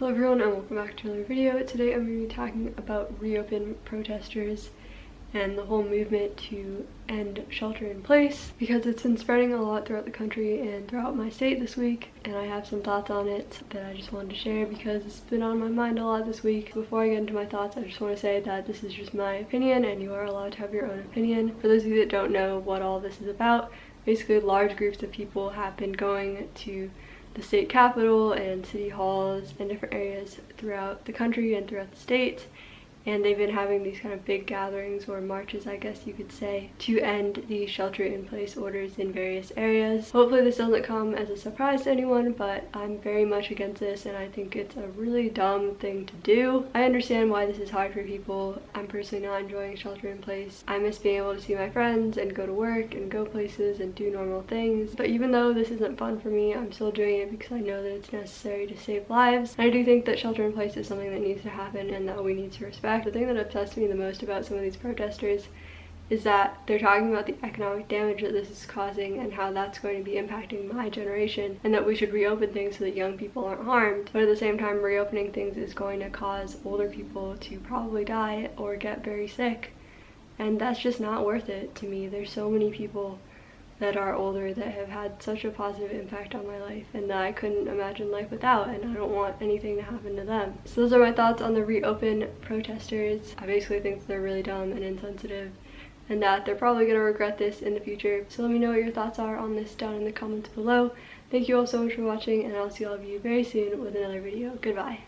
Hello everyone and welcome back to another video. Today I'm going to be talking about reopen protesters and the whole movement to end shelter in place because it's been spreading a lot throughout the country and throughout my state this week and I have some thoughts on it that I just wanted to share because it's been on my mind a lot this week. Before I get into my thoughts I just want to say that this is just my opinion and you are allowed to have your own opinion. For those of you that don't know what all this is about, basically large groups of people have been going to the state capitol and city halls and different areas throughout the country and throughout the state and they've been having these kind of big gatherings or marches I guess you could say to end the shelter in place orders in various areas. Hopefully this doesn't come as a surprise to anyone but I'm very much against this and I think it's a really dumb thing to do. I understand why this is hard for people. I'm personally not enjoying shelter in place. I miss being able to see my friends and go to work and go places and do normal things but even though this isn't fun for me I'm still doing it because I know that it's necessary to save lives. And I do think that shelter in place is something that needs to happen and that we need to respect fact, the thing that upsets me the most about some of these protesters is that they're talking about the economic damage that this is causing and how that's going to be impacting my generation and that we should reopen things so that young people aren't harmed. But at the same time, reopening things is going to cause older people to probably die or get very sick. And that's just not worth it to me. There's so many people that are older that have had such a positive impact on my life and that I couldn't imagine life without and I don't want anything to happen to them. So those are my thoughts on the reopen protesters. I basically think they're really dumb and insensitive and that they're probably going to regret this in the future. So let me know what your thoughts are on this down in the comments below. Thank you all so much for watching and I'll see all of you very soon with another video. Goodbye.